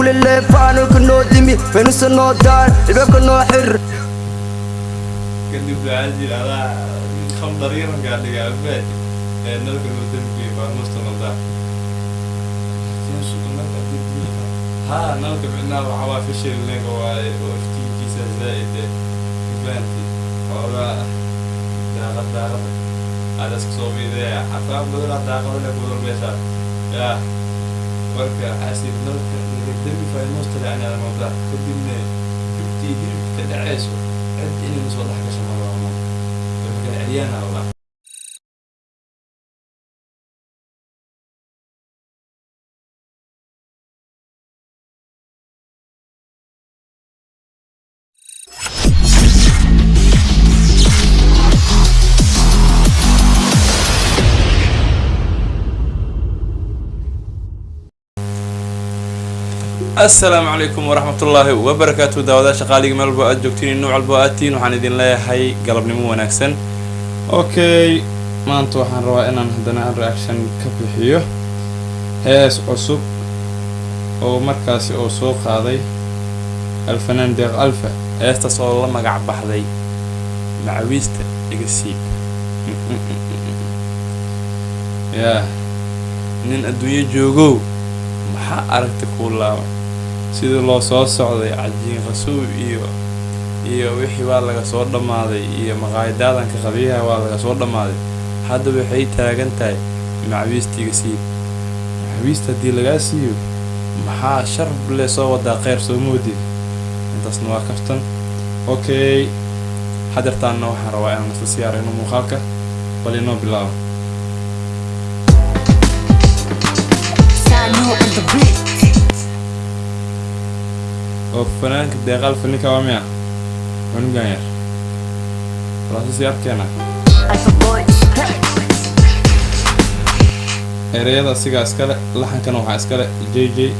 kulelee facalolka noo dimi waynuusan noo daan ilbaabka noo xir kadib aajil adaa khamdar yarangaadhiga albaaj ee nalka noo dembiye faanuusta naldaan ها نلقى بأنه عوافش اللي هو وفتي كيس زائد كفانتي ولا داغد داغد هذا سكسوبي ذا عفاف بدل داغد ولا بدل بيشات يا وركا عسيب نلقى derbiga fayanoosta le ayaa muuqdaa kadibna jubtii hilibka dhacayso cid inayna soo dhex gasho ma rabaa marka asalaamu calaykum waraxmatullaahi wabarakaatu daawadaasha qaaliga meel walbo aad joogtiin nuuc walbo aad tihiin waxaan idin leeyahay galabnimo wanaagsan. Okay maanta waxaan rabaa inaan haddana reaction ka bixiyo. Hees cusub oo markaasi oo soo qaaday alfanaan deeq alfa. Heestaas oo la magac baxday. Macawiista iga siib yaa nin adduunyo joogow maxaa aragta kuu laaban sidii loo soo socday cajiin qasuub iyo iyo wixii waa laga soo dhammaaday iyo maqaayadaadanka qabiyaha waa laga soo dhammaaday. Hadda waxay taagan tahay macawiistiga siib macawiista haddii lagaa siiyo maxaa sharb le soo wadaa kheyr soo moodid intaasna waa kaftan. Okay hadeertaanna waxaan rabaa inaan isla siyaarayno muuqaalka. Bal inoo bilaabo oo fanaanka deeqaal faninka waa miya cunugan yar walaasasi arkeena ereyada asigaa iskale laxankana waxaa iskale j j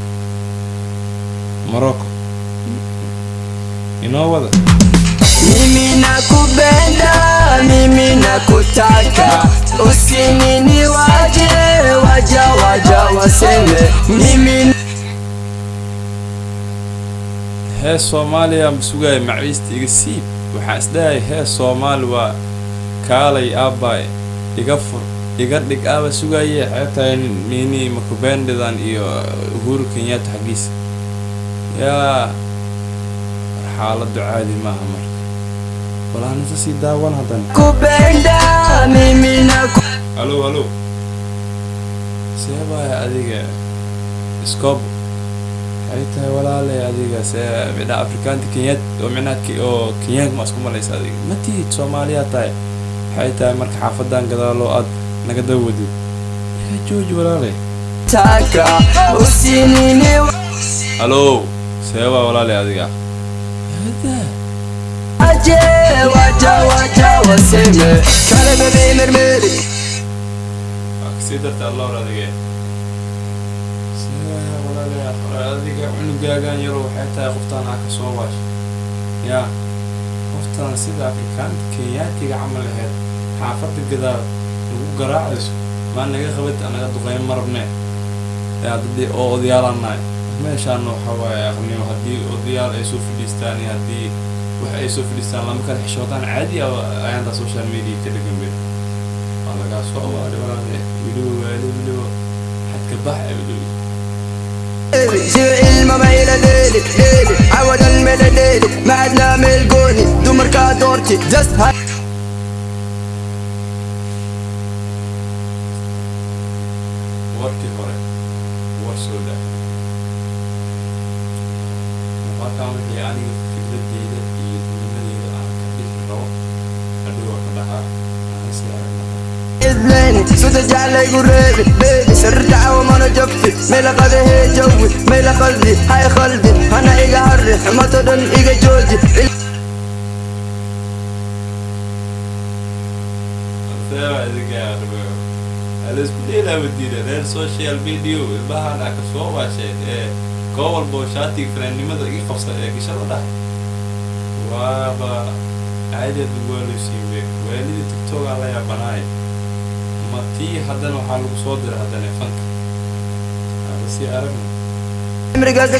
morocco inoo wada. Mimi nakupenda mimi nakutaka. Usinini waje waja waja waseme. Mimi hees soomaaliya ma sugaaya macawiista iga siib. Waxaa isdhahaya hees soomaali waa kaalay aabbaay iga fur iga dhig aaba sugaye xeebtahay nini makubendidan iyo uhuru kenyatta xaggiisa yaa xaaladdu caadi maaha marka. Walaanisa sii daawan haddana naku halo halo. See baaya adiga iskoob waxay tahay walaale adiga see midha afrikaanta kenyad oo micnaha oo kenyaanka ma isku malaysa adiga. Ma tihid soomaaliyaa tahay. Waxay tahay marka xaafadan gadaaloo aad naga dawadid yaa jooji walaale taka usinini halo see baa walaale adiga. Hada waje waja waja adiga cunugaagan yaroo waxay tahay qoftaan aa ka soo waasha yaa qoftaan sida afrikaanta kenyaatiga camal aheyd xaafadda gadaal lagu garaacayso maa naga qabad anaga duqeyn marabne. Oo odayaalannahay meeshaan waxa waaye aqniyo haddii odayaal ay soo fadhiistaan iyo haddii wax ay soo fadhiistaan lama kala xishoodaan caadi ah ayaantaa social media ka dhigan be waa lagaa soo waari walaale wiliba waali wiliba xadka bax ee wiliba جيل ما ميلة ليلي ليلي عود الميلة ليلي ما عدنا إذليني سودا جعلي قريبي بيبي سر دعوة ما نجفي ميلا قد هي جوي ميلا قلبي هاي قلبي أنا إيجا هري ما تدن إيجا جوجي Sewa idinka arbo alisku dheelaa wadiida reer social media ilmahan aa ka soo waasheen ee koo walbo shaatiga fanaannimada iga qabsa ee gashada dhah waaba caadad waalusiibe waalida tiktokaa la yaabanaay ma tii haddana waxaa lagu soo diray haddana fanka aan sii aragna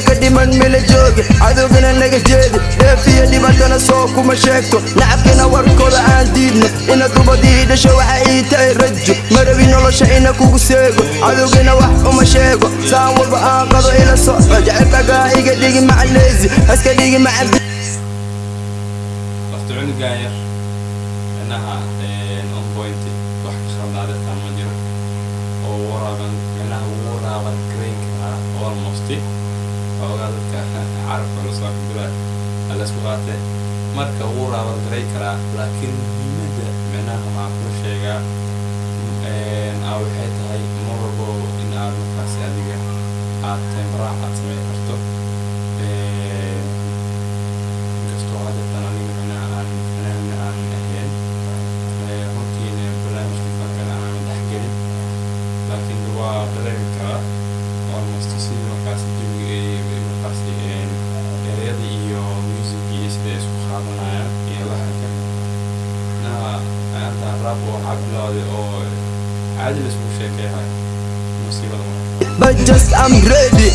ka dhiman mila joogi cadowgana naga jeedi. Dheefiyo dhibaatana soo kuma sheegto. Nacabkina warkooda aan diidno. Ina dubadii dhasho waxa ii tahay rajo. Marabi nolosha ina kugu seego. Cadowgina wax uma sheego. Saan walba aan qado ila socdo. Jecelkagaa iga dhigi macaleysi haska dhigi yar. On point wax ka khaldaade taa ma jiro oo waraaban micnaha waraaban grain karaa almost oogaa dadka carabka la soo kudura la isku qaatee marka waraaban garay karaa laakiin muhiimadda micnaha waxaan kula sheegaa aa waxay tahay mar in aad markaasi adiga aad sameyn I'm ready,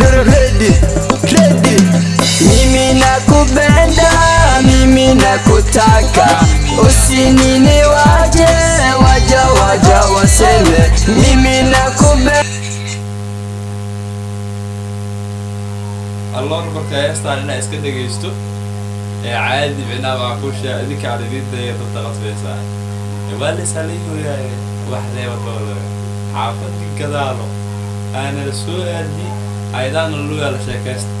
ready, ready, ready. Mimi nakupenda, mimi nakutaka, usinini waje, waja waja waseme, mimi nakupenda. alloor marka heestaan inaa iska dhegaysto. Ee caadi micnaa baa ku shaa idinka aan idin daya dadda qasbaysaa waa lasalay hooyaaye wax reebadooda xaafadii gadaalo aanala soo aadi aydaana lugaa la sheekaysta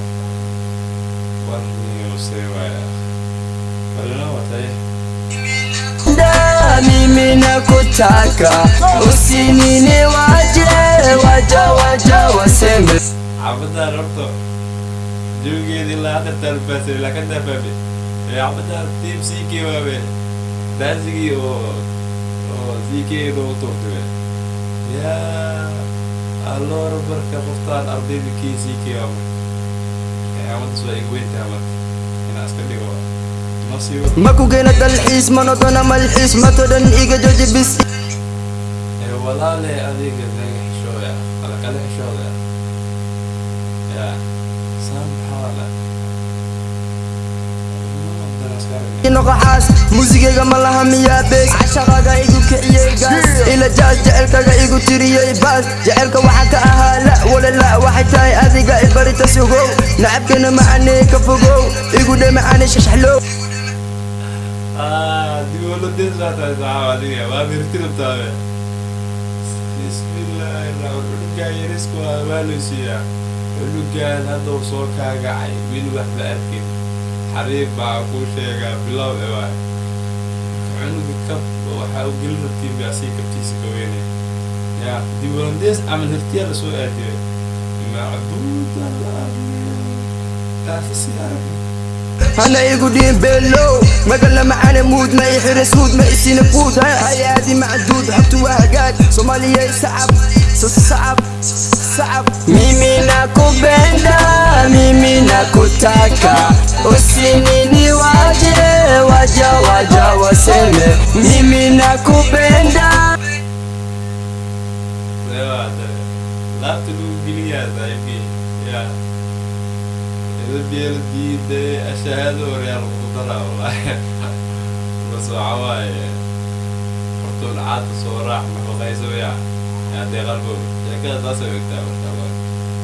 mimi nakutaka, usinini waje, waja waja waseme. xaafadaan horta jawigeeda ilaa hadda taalbaasay ilaa ka tiim waabe daasigii oo oo sii kee loogu tuurtume yaa alloora marka qoftaan ardayda sii kee waabe xaafaddaas waa igu weyntaha marka inaa iska dhigo nasiibo Makugena dalxiis, manodona malxiis, matodan iga joji bis. walaale adiga naga xishooya ala kala xishooda yaa saan maxaa la noqoxaas muusigayga ma laha miyaa bees cashaqaga igu kiciyey gaas ila jaas jecelkaga igu tiriyey baas. Jecelka waxaa ka ahaa la wala la waxay tahay adiga ibarita sugow. Nacabkana macanee ka fogow igu dhe macane shashaxlow digo lo tienes la trazada, diga, va a vertir otra vez. Bismillahirrahmanirrahim. yarisku waa waa la siiyaa. Cunugan hadda uu soo kaagacay weli waxba arkin xariif baa kuu sheegaa bilow e waay cunuga kab waxaa u gelin rabtiin baa sii kabtiisa ka weynay ya dib holandees camal hirtiyaa la soo aadiyay macbuuda taasi si arag hana igu dhiin beelow muud ma i suud ma isina fuud ha hayaadi macduud xogtu waa hagaag soomaaliyay sacab sacab sacab mimi nakupenda mimi nakutaka. Usinini waje waja waja waseme. Mimi nakupenda. Hortoon caadka soo raac nafaqayso ya yaa dee qalbo sheekada taasay ogtaa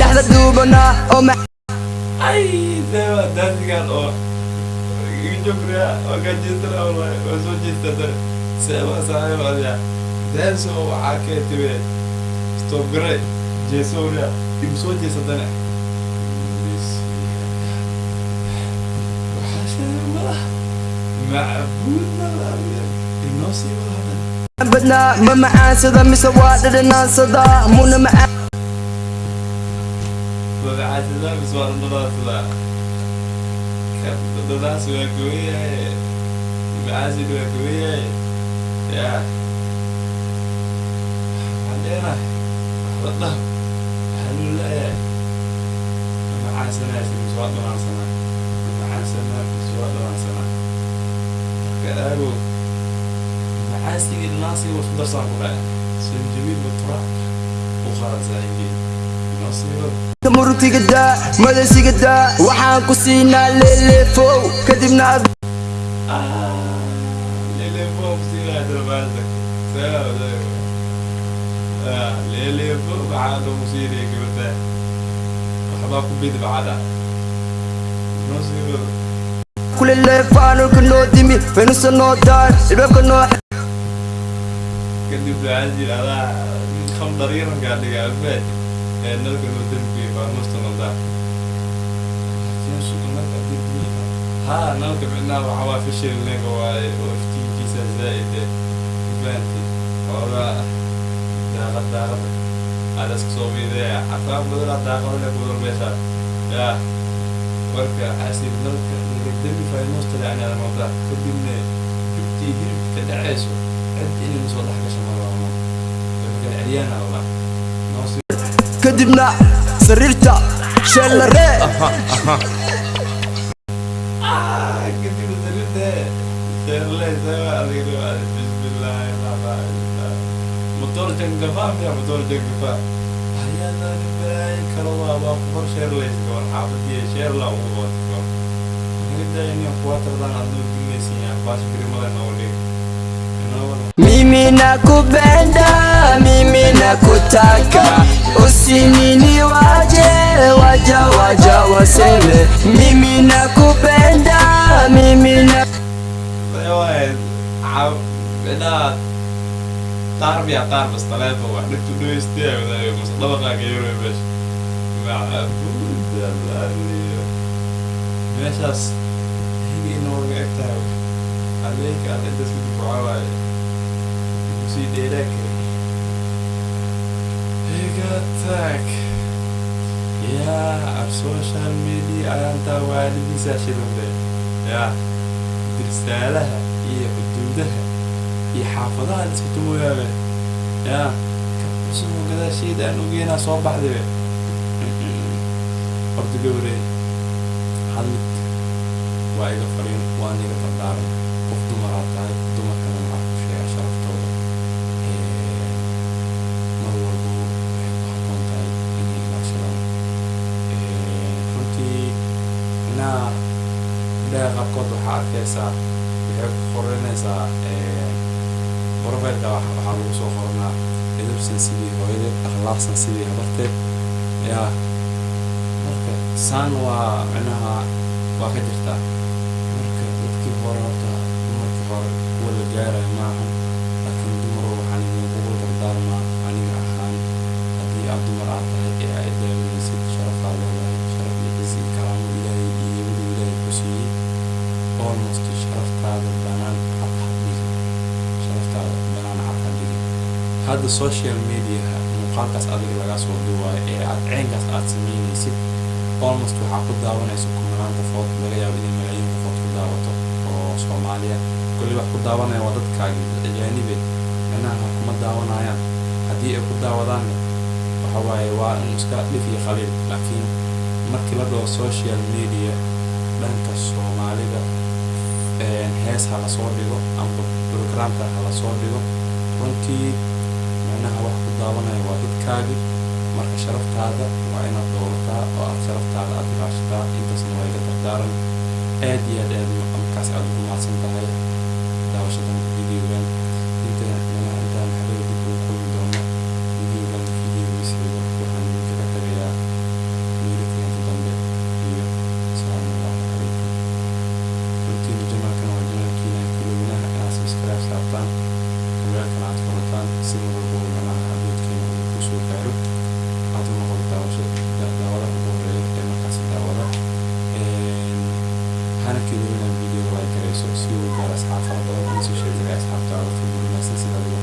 dhexda duubana oo dadigan oo jogriya oo gajeestana wallahi waa soo jeestada seeba saaxiib adiga daaso waxaa kee tibe stobgare jeesowriya igu soo jeesadane malaha inoo sii wada badnaa ma macaansada mise waa dhadhanaansada muna macaan dabeecadda mis waa dhadhadaasda dhadhadaas waa gooyahay macaasid waa gooyahay ya waxaan leenahay waxba dhah waxaa loo leeyahay macaansanaysa mis waa dhanaansanaa macaansanaa mis waa dhanaansanaa marka aago macaasigii dhanaansigii waa isku darsaan ku dhahay sanjabiil batura u qaadaysaa ingee nasiibada murtiga daa madasiga daa waxaan ku siinaa leeleefow kadibna ad Lele Pop si la trabada. Sawa sawa. Ah, Lele Pop بعد مصيري كبرت. وحبا كبيد بعدها. نصير kule leefaanulka noo dimi faynusa noo daar ilbaabka noo kadib waxaa jira adaa khamdar iyo rangaa dhiga albaad ee dalka loo dambiye faamuusta naldaar haa nalka midnaa waxaa waa fishil nega waaye oo iftiinkiisa zaa'id ee ifaanti xoogaa ah daaqad daaqada aad iska soo miidee xafaab badalaa daaqada leh budal meeshaa yaa marka xasil nalka laga demi faamuusta lacnaa naldaar kadibna jubtii hilibka dhacayso kadibna sariirta sheellare motor jangafaaf ya motor jangafaaf hayaadaan balaaya kala waabaa kubar sheerlays gabar xaafadiya sheerla ugu waadko inidaayin kuwaa tardaan adnoo dimaysan yahay baashkirimadanawli mimi nakupenda mimi nakutaka usinini waje waja waja waseme mimi nakupenda mimi na واحد عب بنا تعرف يا تعرف بس ثلاثة واحد نكتب له يستيع ولا بس طبقة غيره يا باشا معبود الله ماشاس هيجي انه وقعتها عليك على انت سيدي sii dheeraa kara iga tag yaa ab social media aantaa waalidiisaa shidande yaa dirsaalaha iyo xuduudaha iyo xaafadaha liskatu ogaabe yaa kabasoo gadaasheed aan ogeynaa soo baxdabe horta gawre waa iga fariin waan iga fardaaran waxaa arkaysaa waxay ku qoranaysaa profilka waxaa lagu soo qoranaa edabsan sidii hooyadeed akhlaaqsan sidii habarteed yaa marka saan waa micnaha waa ka jirtaa marka dadkii hore horta hadda social mediaha muuqaalkaas adiga laga soo duwaayo ee aad ceenkaas aad sameynaysid almost waxaa ku daawanaysa kumanaan qofood laga yaabo inay malaayiin qofood ku daawato oo soomaaliya. Kulli wax ku daawanaya waa dadkaagi ajaanibe micnaha kuma daawanayaan. Haddii ay ku daawadaanna waxa waaye waa in iska dhif iyo khaliil laakiin markii la dhaho social media dhanka soomaalida hees ha la soo dhigo amba programka ha la soo dhigo runtii micnaha wax ku daawanaya waa dadkaagi marka sharaftaada waa inaad dowlataa oo aad sharaftaada aad ilaashataa intaasna waa iga dardaaran. Aad iyo aad aad hana kelowina video like garayso si uu gaaro asxaab fara badan in soo sheegaya asxaabtaada fududinaysa sida lagu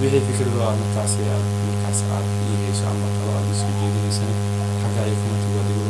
wixii fikrado aad markaasi aad markaas aad iigeyso ama talo aad isoo jeedinaysan xagga iyo commentiga waad igu